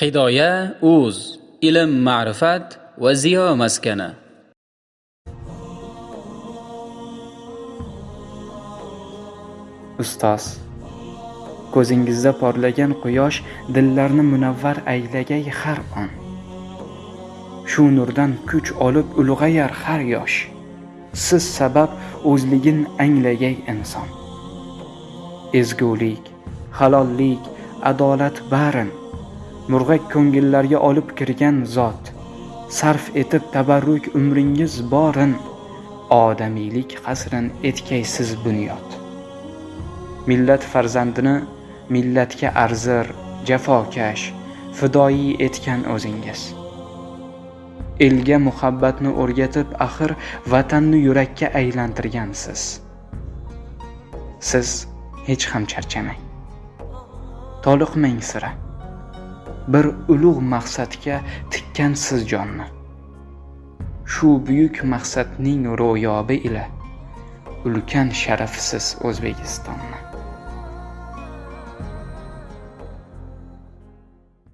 hidoya uz ilm ma'rifat va ziyo maskani. Ustoz ko'zingizda porlagan quyosh dillarni munavvar aylagay har on. Shu nurdan kuch olib ulg'ayar har yosh. Siz sabab o'zligin anglagay inson. Ezgulik halollik adolat barin. Murg'ak ko'ngillarga olib kirgan zot. Sarf etib tabarruk umringiz borin. Odamiylik qasrin etkaysiz bunyod. Millat farzandini millatga arzir jafokash fidoyi etgan o'zingiz. Elga muhabbatni o'rgatib axir vatanni yurakka aylantirgansiz. Siz hech ham charchamang. Toliqmang sira. Bir ulug' maqsadga tikkansiz jonni. Shu buyuk maqsadning ro'yobi ila ulkan sharafsiz o'zbekistonni.